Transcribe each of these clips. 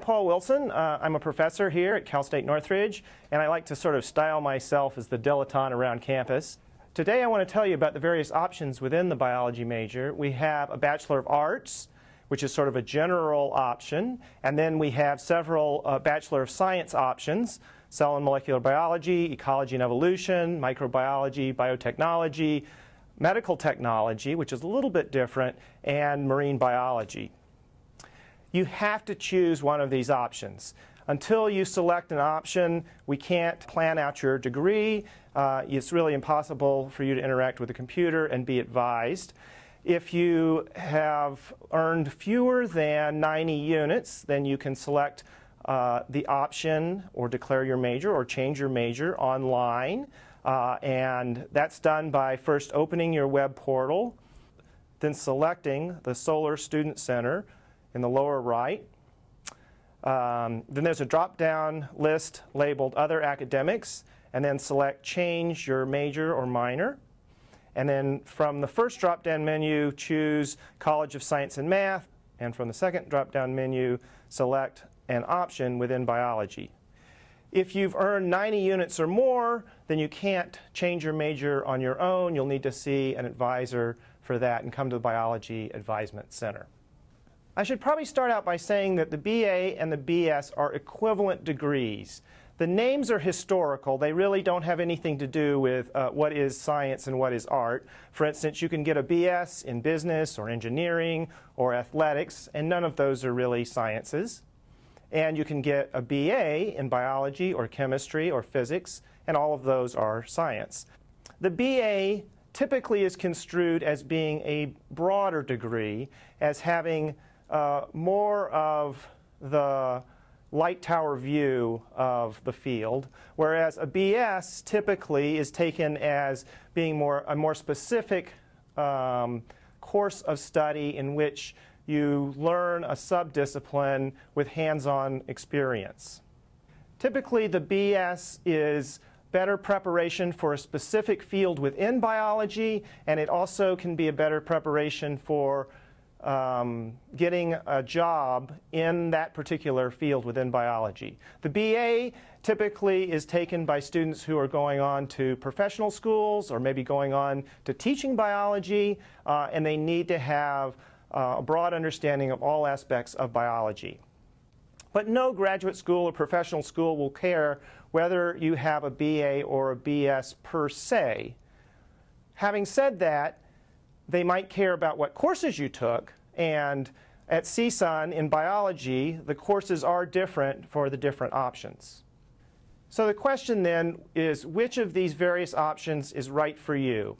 Paul Wilson. Uh, I'm a professor here at Cal State Northridge, and I like to sort of style myself as the dilettante around campus. Today I want to tell you about the various options within the biology major. We have a Bachelor of Arts, which is sort of a general option, and then we have several uh, Bachelor of Science options, cell and molecular biology, ecology and evolution, microbiology, biotechnology, medical technology, which is a little bit different, and marine biology. You have to choose one of these options. Until you select an option, we can't plan out your degree. Uh, it's really impossible for you to interact with a computer and be advised. If you have earned fewer than 90 units, then you can select uh, the option or declare your major or change your major online. Uh, and that's done by first opening your web portal, then selecting the Solar Student Center in the lower right. Um, then there's a drop-down list labeled Other Academics, and then select Change Your Major or Minor. And then from the first drop-down menu, choose College of Science and Math, and from the second drop-down menu, select an option within biology. If you've earned 90 units or more, then you can't change your major on your own. You'll need to see an advisor for that and come to the Biology Advisement Center. I should probably start out by saying that the BA and the BS are equivalent degrees. The names are historical. They really don't have anything to do with uh, what is science and what is art. For instance, you can get a BS in business or engineering or athletics, and none of those are really sciences. And you can get a BA in biology or chemistry or physics, and all of those are science. The BA typically is construed as being a broader degree, as having uh, more of the light tower view of the field, whereas a BS typically is taken as being more a more specific um, course of study in which you learn a subdiscipline with hands-on experience. Typically, the BS is better preparation for a specific field within biology, and it also can be a better preparation for um, getting a job in that particular field within biology. The BA typically is taken by students who are going on to professional schools or maybe going on to teaching biology, uh, and they need to have uh, a broad understanding of all aspects of biology. But no graduate school or professional school will care whether you have a BA or a BS per se. Having said that, they might care about what courses you took, and at CSUN in biology, the courses are different for the different options. So the question then is, which of these various options is right for you?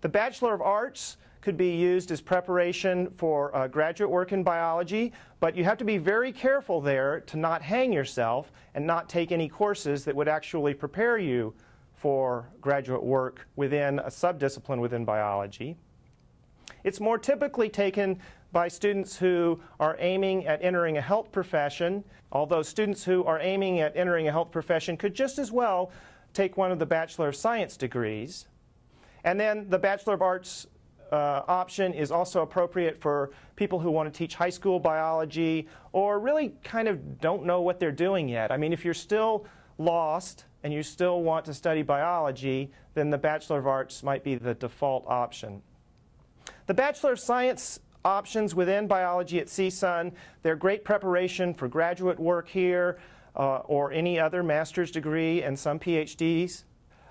The Bachelor of Arts could be used as preparation for uh, graduate work in biology, but you have to be very careful there to not hang yourself and not take any courses that would actually prepare you for graduate work within a subdiscipline within biology. It's more typically taken by students who are aiming at entering a health profession, although students who are aiming at entering a health profession could just as well take one of the Bachelor of Science degrees. And then the Bachelor of Arts uh, option is also appropriate for people who want to teach high school biology or really kind of don't know what they're doing yet. I mean, if you're still lost and you still want to study biology, then the Bachelor of Arts might be the default option. The Bachelor of Science options within biology at CSUN, they're great preparation for graduate work here uh, or any other master's degree and some PhDs.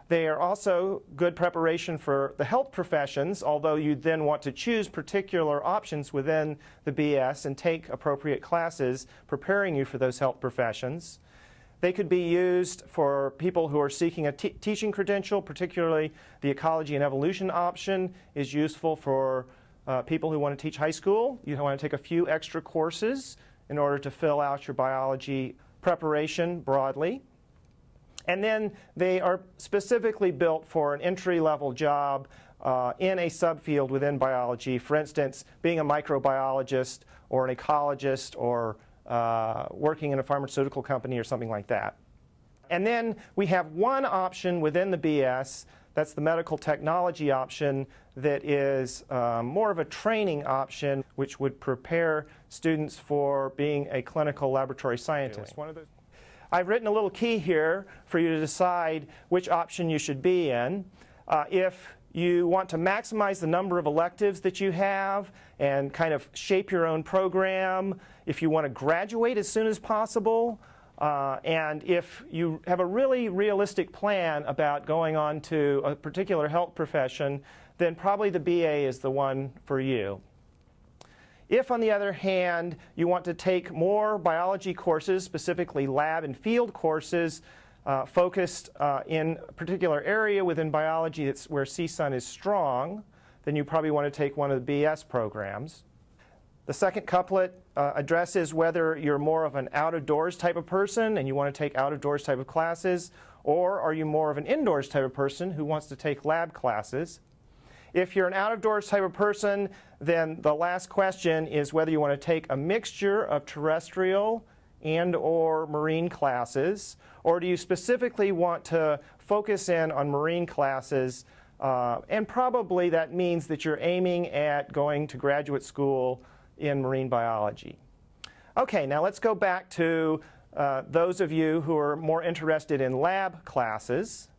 They are also good preparation for the health professions, although you then want to choose particular options within the BS and take appropriate classes preparing you for those health professions. They could be used for people who are seeking a teaching credential, particularly the ecology and evolution option is useful for uh, people who want to teach high school. You want to take a few extra courses in order to fill out your biology preparation broadly. And then they are specifically built for an entry-level job uh, in a subfield within biology. For instance, being a microbiologist or an ecologist or uh, working in a pharmaceutical company or something like that. And then we have one option within the BS That's the medical technology option that is um, more of a training option which would prepare students for being a clinical laboratory scientist. I've written a little key here for you to decide which option you should be in. Uh, if you want to maximize the number of electives that you have and kind of shape your own program, if you want to graduate as soon as possible, uh, and if you have a really realistic plan about going on to a particular health profession, then probably the BA is the one for you. If, on the other hand, you want to take more biology courses, specifically lab and field courses, uh, focused uh, in a particular area within biology that's where CSUN is strong, then you probably want to take one of the BS programs. The second couplet uh, addresses whether you're more of an out-of-doors type of person and you want to take out-of-doors type of classes, or are you more of an indoors type of person who wants to take lab classes. If you're an out-of-doors type of person, then the last question is whether you want to take a mixture of terrestrial and or marine classes, or do you specifically want to focus in on marine classes uh, and probably that means that you're aiming at going to graduate school in marine biology. Okay, now let's go back to uh, those of you who are more interested in lab classes.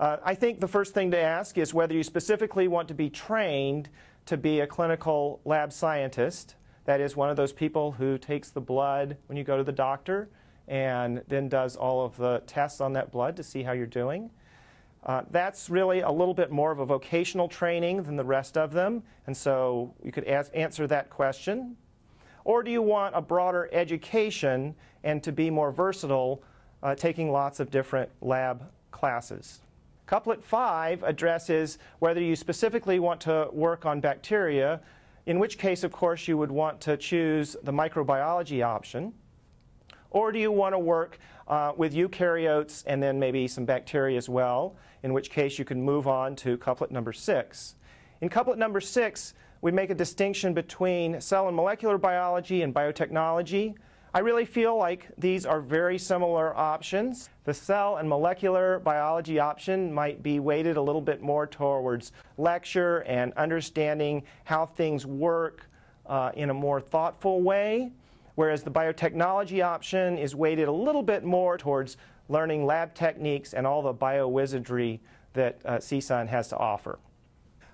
Uh, I think the first thing to ask is whether you specifically want to be trained to be a clinical lab scientist. That is one of those people who takes the blood when you go to the doctor and then does all of the tests on that blood to see how you're doing. Uh, that's really a little bit more of a vocational training than the rest of them, and so you could ask, answer that question. Or do you want a broader education and to be more versatile, uh, taking lots of different lab classes? Couplet 5 addresses whether you specifically want to work on bacteria, in which case, of course, you would want to choose the microbiology option. Or do you want to work uh, with eukaryotes and then maybe some bacteria as well, in which case you can move on to couplet number six. In couplet number six, we make a distinction between cell and molecular biology and biotechnology. I really feel like these are very similar options. The cell and molecular biology option might be weighted a little bit more towards lecture and understanding how things work uh, in a more thoughtful way whereas the biotechnology option is weighted a little bit more towards learning lab techniques and all the biowizardry that uh, CSUN has to offer.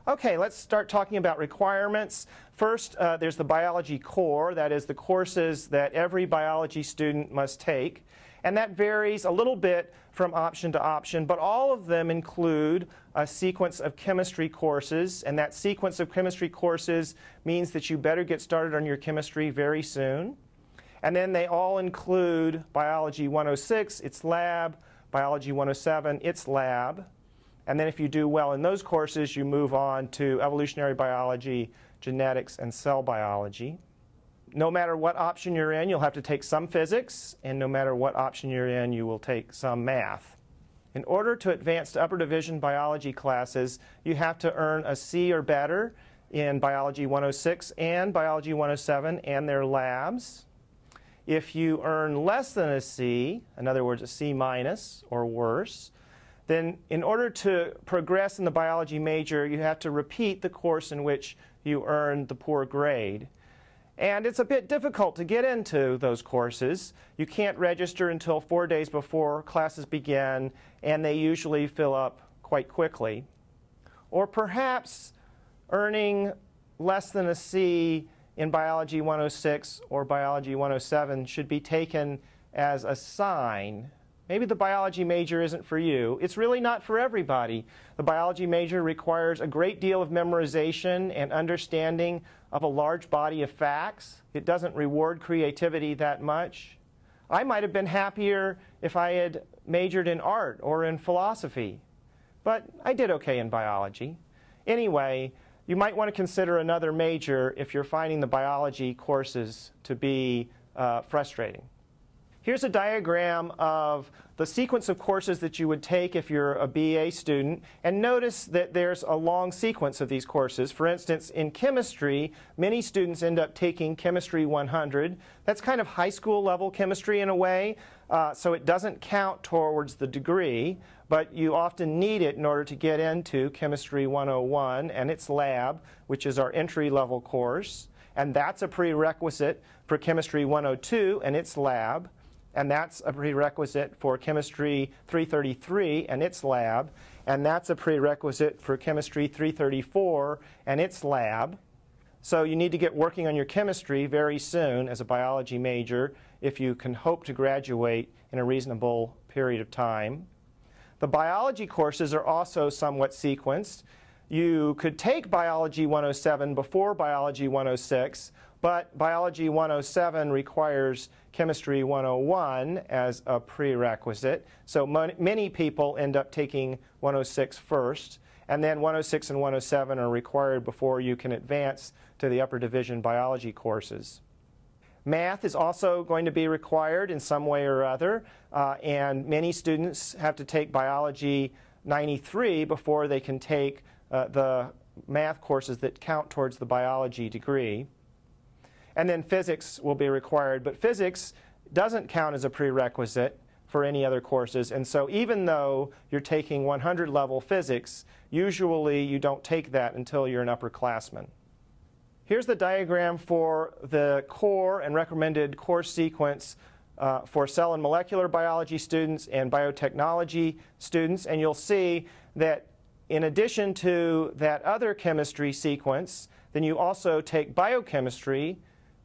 Okay, let's start talking about requirements. First, uh, there's the biology core, that is the courses that every biology student must take. And that varies a little bit from option to option, but all of them include a sequence of chemistry courses, and that sequence of chemistry courses means that you better get started on your chemistry very soon. And then they all include Biology 106, its lab, Biology 107, its lab. And then if you do well in those courses, you move on to evolutionary biology, genetics, and cell biology. No matter what option you're in, you'll have to take some physics, and no matter what option you're in, you will take some math. In order to advance to upper division biology classes, you have to earn a C or better in Biology 106 and Biology 107 and their labs. If you earn less than a C, in other words, a C minus or worse, then in order to progress in the biology major, you have to repeat the course in which you earned the poor grade. And it's a bit difficult to get into those courses. You can't register until four days before classes begin, and they usually fill up quite quickly. Or perhaps earning less than a C in Biology 106 or Biology 107 should be taken as a sign. Maybe the biology major isn't for you. It's really not for everybody. The biology major requires a great deal of memorization and understanding of a large body of facts. It doesn't reward creativity that much. I might have been happier if I had majored in art or in philosophy, but I did okay in biology. Anyway, you might want to consider another major if you're finding the biology courses to be uh, frustrating. Here's a diagram of the sequence of courses that you would take if you're a BA student. And notice that there's a long sequence of these courses. For instance, in chemistry, many students end up taking Chemistry 100. That's kind of high school level chemistry in a way. Uh, so it doesn't count towards the degree, but you often need it in order to get into Chemistry 101 and its lab, which is our entry level course. And that's a prerequisite for Chemistry 102 and its lab and that's a prerequisite for Chemistry 333 and its lab, and that's a prerequisite for Chemistry 334 and its lab. So you need to get working on your chemistry very soon as a biology major if you can hope to graduate in a reasonable period of time. The biology courses are also somewhat sequenced. You could take Biology 107 before Biology 106, but Biology 107 requires Chemistry 101 as a prerequisite. So many people end up taking 106 first. And then 106 and 107 are required before you can advance to the upper division biology courses. Math is also going to be required in some way or other. Uh, and many students have to take Biology 93 before they can take uh, the math courses that count towards the biology degree. And then physics will be required. But physics doesn't count as a prerequisite for any other courses. And so even though you're taking 100 level physics, usually you don't take that until you're an upperclassman. Here's the diagram for the core and recommended course sequence uh, for cell and molecular biology students and biotechnology students. And you'll see that in addition to that other chemistry sequence, then you also take biochemistry,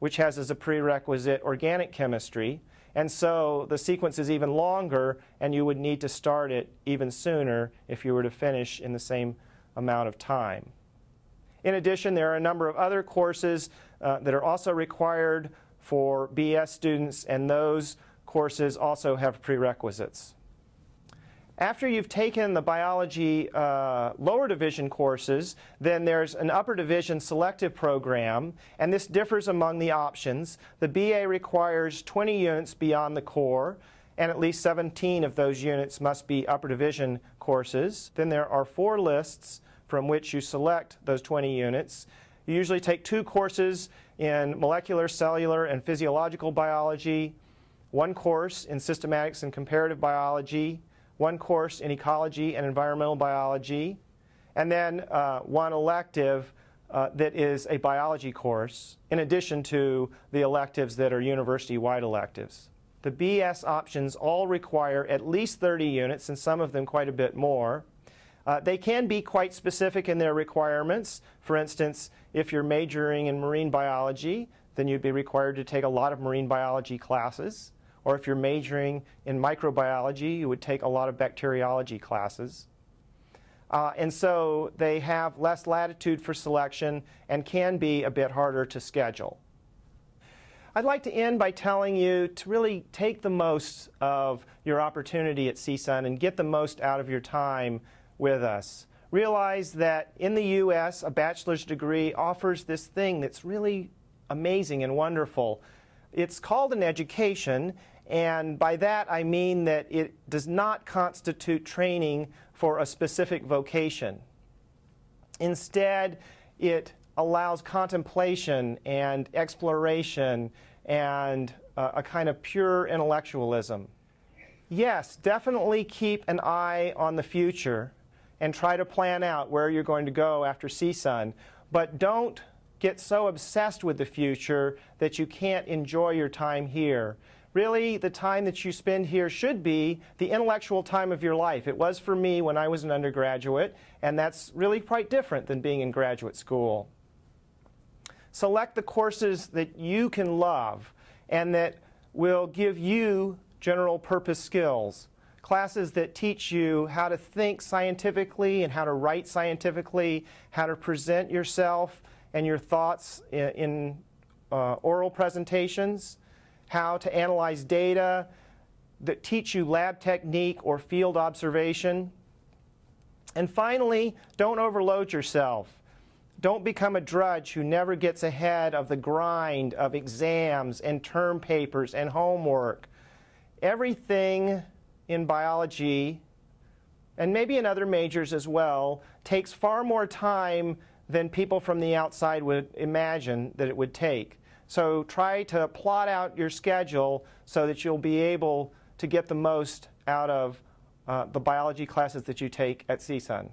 which has as a prerequisite organic chemistry. And so the sequence is even longer, and you would need to start it even sooner if you were to finish in the same amount of time. In addition, there are a number of other courses uh, that are also required for BS students, and those courses also have prerequisites. After you've taken the biology uh, lower division courses, then there's an upper division selective program, and this differs among the options. The BA requires 20 units beyond the core, and at least 17 of those units must be upper division courses. Then there are four lists from which you select those 20 units. You usually take two courses in molecular, cellular, and physiological biology, one course in systematics and comparative biology, one course in ecology and environmental biology, and then uh, one elective uh, that is a biology course, in addition to the electives that are university-wide electives. The BS options all require at least 30 units, and some of them quite a bit more. Uh, they can be quite specific in their requirements. For instance, if you're majoring in marine biology, then you'd be required to take a lot of marine biology classes. Or if you're majoring in microbiology, you would take a lot of bacteriology classes. Uh, and so they have less latitude for selection and can be a bit harder to schedule. I'd like to end by telling you to really take the most of your opportunity at CSUN and get the most out of your time with us. Realize that in the U.S., a bachelor's degree offers this thing that's really amazing and wonderful. It's called an education, and by that I mean that it does not constitute training for a specific vocation. Instead, it allows contemplation and exploration and uh, a kind of pure intellectualism. Yes, definitely keep an eye on the future and try to plan out where you're going to go after CSUN, but don't get so obsessed with the future that you can't enjoy your time here really the time that you spend here should be the intellectual time of your life. It was for me when I was an undergraduate, and that's really quite different than being in graduate school. Select the courses that you can love and that will give you general purpose skills. Classes that teach you how to think scientifically and how to write scientifically, how to present yourself and your thoughts in, in uh, oral presentations, how to analyze data, that teach you lab technique or field observation. And finally, don't overload yourself. Don't become a drudge who never gets ahead of the grind of exams and term papers and homework. everything in biology, and maybe in other majors as well, takes far more time than people from the outside would imagine that it would take. So try to plot out your schedule so that you'll be able to get the most out of uh, the biology classes that you take at CSUN.